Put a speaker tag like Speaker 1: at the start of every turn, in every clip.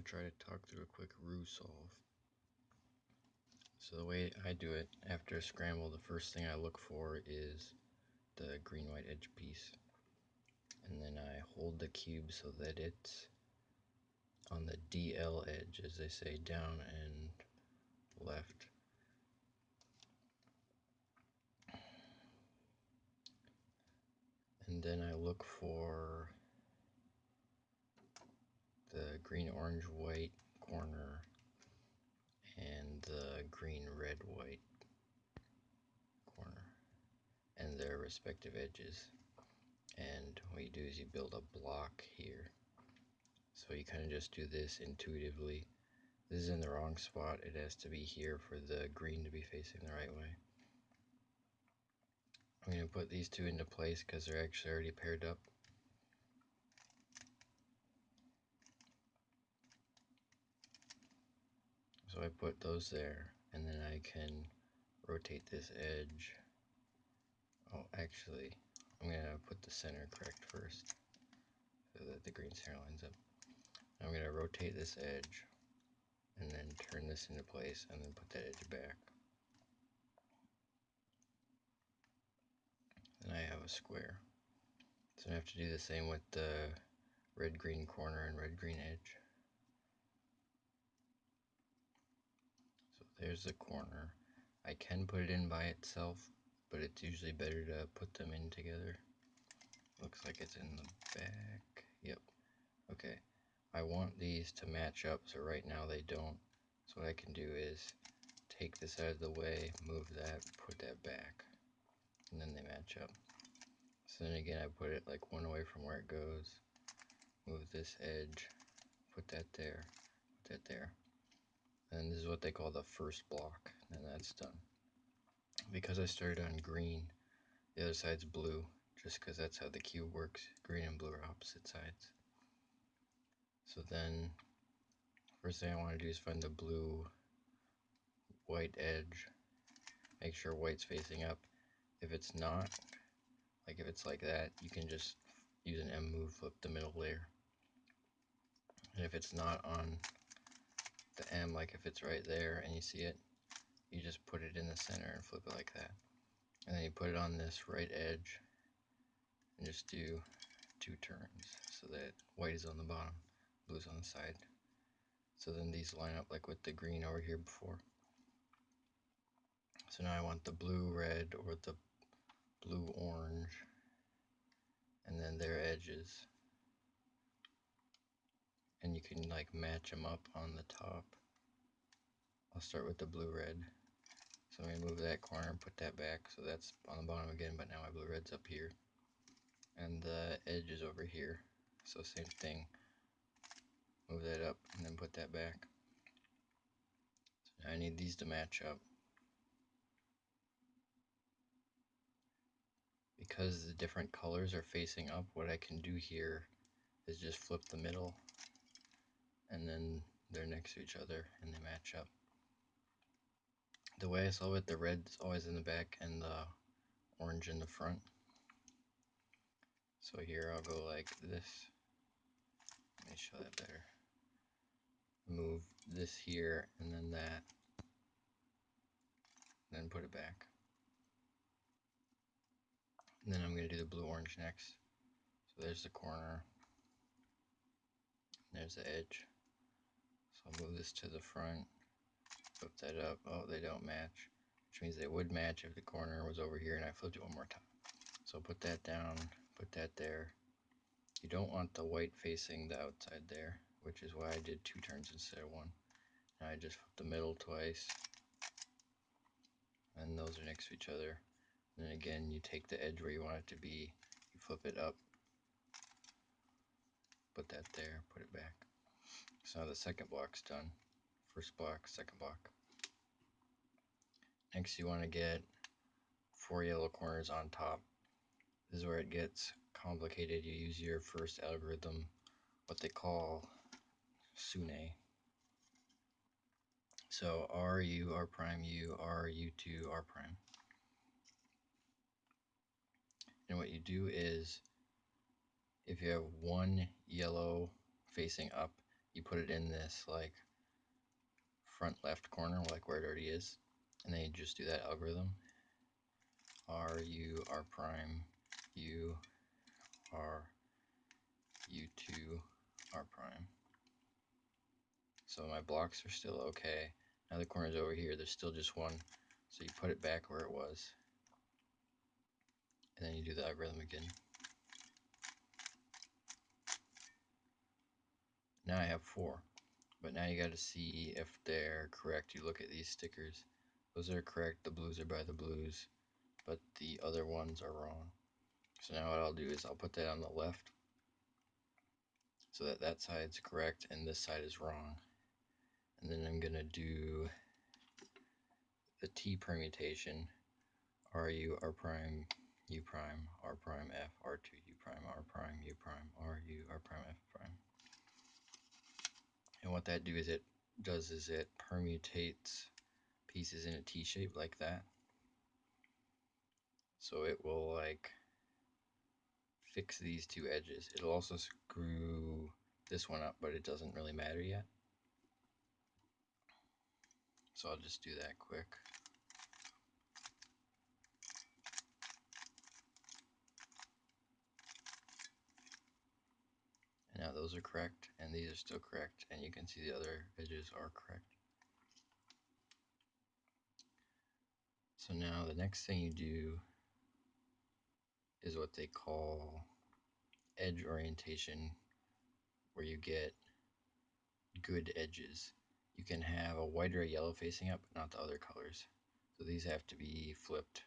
Speaker 1: going to try to talk through a quick roux solve. So the way I do it, after a scramble, the first thing I look for is the green-white edge piece. And then I hold the cube so that it's on the DL edge, as they say, down and left. And then I look for green, orange, white corner and the green, red, white corner and their respective edges. And what you do is you build a block here. So you kind of just do this intuitively. This is in the wrong spot. It has to be here for the green to be facing the right way. I'm going to put these two into place because they're actually already paired up. So I put those there, and then I can rotate this edge. Oh, actually, I'm to put the center correct first so that the green center lines up. I'm going to rotate this edge and then turn this into place and then put that edge back. Then I have a square. So I have to do the same with the red green corner and red green edge. There's the corner. I can put it in by itself, but it's usually better to put them in together. Looks like it's in the back. Yep. Okay. I want these to match up, so right now they don't. So what I can do is take this out of the way, move that, put that back, and then they match up. So then again, I put it like one away from where it goes, move this edge, put that there, put that there. And this is what they call the first block, and that's done. Because I started on green, the other side's blue, just because that's how the cube works. Green and blue are opposite sides. So then, first thing I want to do is find the blue white edge. Make sure white's facing up. If it's not, like if it's like that, you can just use an M move, flip the middle layer. And if it's not on the M, like if it's right there and you see it, you just put it in the center and flip it like that. And then you put it on this right edge and just do two turns so that white is on the bottom, blue is on the side. So then these line up like with the green over here before. So now I want the blue red or the blue orange and then their edges and you can like match them up on the top. I'll start with the blue red. So I'm to move that corner and put that back so that's on the bottom again but now my blue red's up here. And the edge is over here. So same thing. Move that up and then put that back. So I need these to match up. Because the different colors are facing up, what I can do here is just flip the middle and then they're next to each other and they match up. The way I solve it, the red is always in the back and the orange in the front. So here I'll go like this. Let me show that better. Move this here and then that. Then put it back. And then I'm going to do the blue orange next. So there's the corner. There's the edge. So I'll move this to the front, flip that up. Oh, they don't match, which means they would match if the corner was over here and I flipped it one more time. So put that down, put that there. You don't want the white facing the outside there, which is why I did two turns instead of one. Now I just flip the middle twice, and those are next to each other. And then again, you take the edge where you want it to be, you flip it up, put that there, put it back. So the second block's done. First block, second block. Next you want to get four yellow corners on top. This is where it gets complicated. You use your first algorithm, what they call SUNE. So R, U, R prime, U, R, U2, R prime. And what you do is, if you have one yellow facing up, you put it in this like front left corner, like where it already is, and then you just do that algorithm. R U R prime U R U2 R prime. So my blocks are still okay. Now the corner's over here, there's still just one. So you put it back where it was. And then you do the algorithm again. Now I have four. But now you got to see if they're correct. You look at these stickers. Those are correct. The blues are by the blues. But the other ones are wrong. So now what I'll do is I'll put that on the left. So that that side's correct and this side is wrong. And then I'm going to do the T permutation. RU, R prime, U prime, R prime, F, R2, U prime, R prime, U prime, RU, R prime, F prime. What that do is it does is it permutates pieces in a T shape like that. So it will like fix these two edges. It'll also screw this one up, but it doesn't really matter yet. So I'll just do that quick. And now those are correct, and these are still correct, and you can see the other edges are correct. So now the next thing you do is what they call edge orientation, where you get good edges. You can have a white or a yellow facing up, but not the other colors. So these have to be flipped.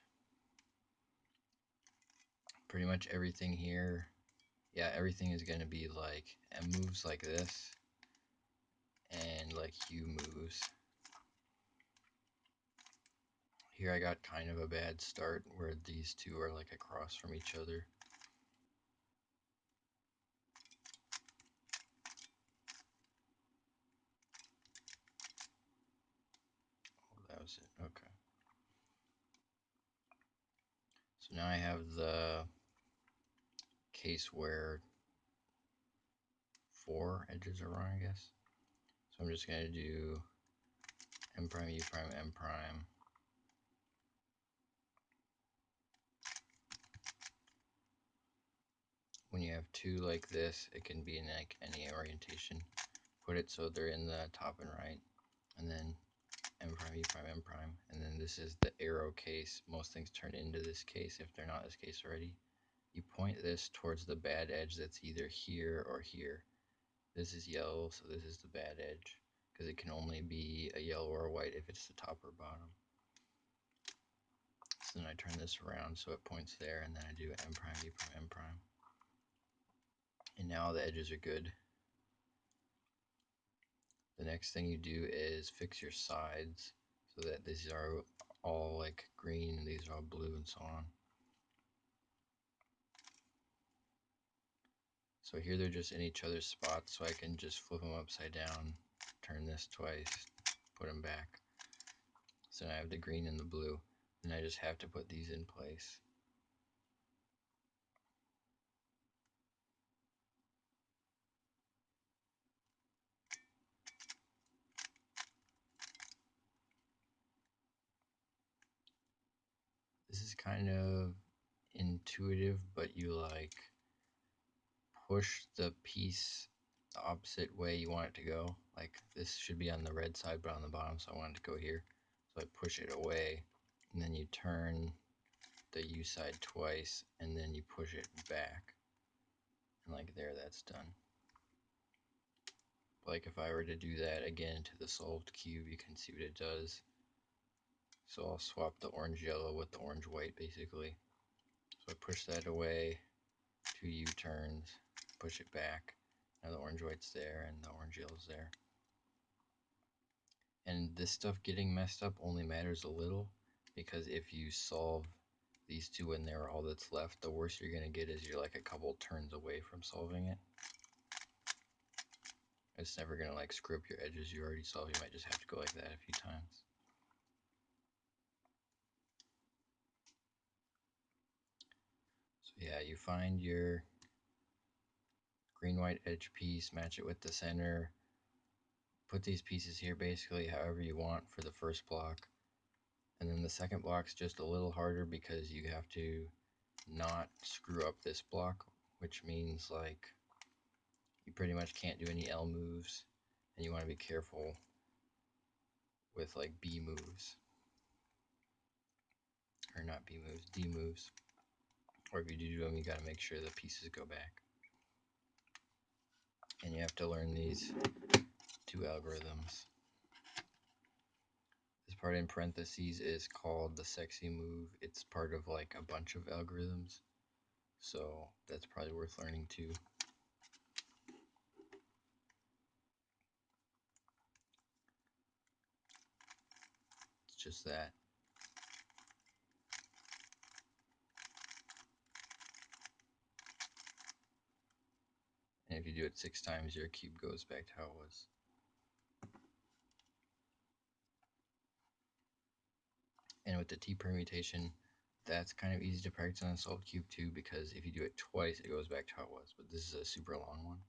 Speaker 1: Pretty much everything here, yeah, everything is going to be like, and moves like this, and like U moves. Here I got kind of a bad start where these two are like across from each other. Oh, that was it. Okay. So now I have the case where four edges are wrong, I guess. So I'm just going to do M prime, U prime, M prime. When you have two like this, it can be in like any orientation. Put it so they're in the top and right. And then M prime, U prime, M prime. And then this is the arrow case. Most things turn into this case if they're not this case already. You point this towards the bad edge that's either here or here. This is yellow, so this is the bad edge. Because it can only be a yellow or a white if it's the top or bottom. So then I turn this around so it points there, and then I do M prime, U prime, M prime. And now the edges are good. The next thing you do is fix your sides so that these are all like green and these are all blue and so on. So here they're just in each other's spots so I can just flip them upside down, turn this twice, put them back. So now I have the green and the blue and I just have to put these in place. This is kind of intuitive, but you like push the piece the opposite way you want it to go. Like this should be on the red side, but on the bottom, so I want it to go here. So I push it away, and then you turn the U side twice, and then you push it back. And like there, that's done. Like if I were to do that again to the solved cube, you can see what it does. So I'll swap the orange yellow with the orange white basically. So I push that away, two U-turns, push it back. Now the orange white's there and the orange yellow's there. And this stuff getting messed up only matters a little because if you solve these two and they're all that's left, the worst you're going to get is you're like a couple turns away from solving it. It's never going to like screw up your edges you already solved. You might just have to go like that a few times. So yeah, you find your green white edge piece, match it with the center, put these pieces here basically however you want for the first block. And then the second block's just a little harder because you have to not screw up this block, which means like you pretty much can't do any L moves and you want to be careful with like B moves. Or not B moves, D moves. Or if you do them, you got to make sure the pieces go back. And you have to learn these two algorithms. This part in parentheses is called the sexy move. It's part of like a bunch of algorithms. So that's probably worth learning too. It's just that. You do it six times, your cube goes back to how it was. And with the T permutation, that's kind of easy to practice on a solved cube too, because if you do it twice, it goes back to how it was. But this is a super long one.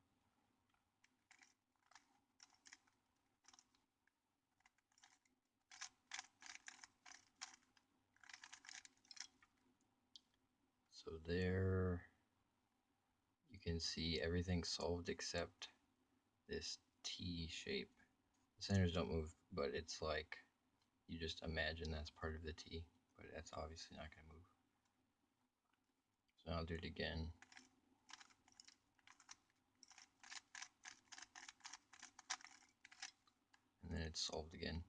Speaker 1: So there can see everything solved except this T shape. The centers don't move, but it's like you just imagine that's part of the T, but that's obviously not going to move. So I'll do it again. And then it's solved again.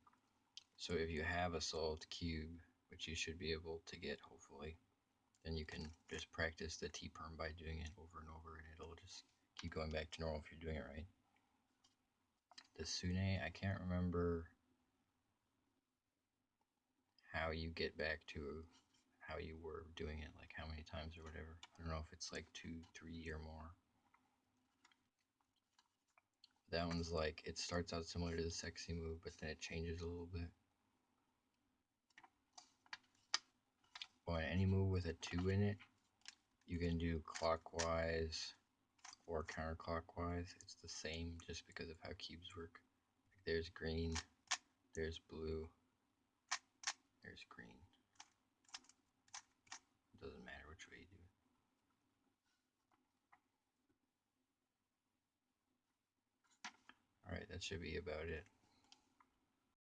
Speaker 1: So if you have a solved cube, which you should be able to get hopefully, then you can just practice the T-perm by doing it over and over and it'll just keep going back to normal if you're doing it right. The Sune, I can't remember how you get back to how you were doing it, like how many times or whatever. I don't know if it's like two, three, or more. That one's like, it starts out similar to the sexy move, but then it changes a little bit. On any move with a 2 in it, you can do clockwise or counterclockwise. It's the same just because of how cubes work. Like there's green, there's blue, there's green. It doesn't matter which way you do it. Alright, that should be about it.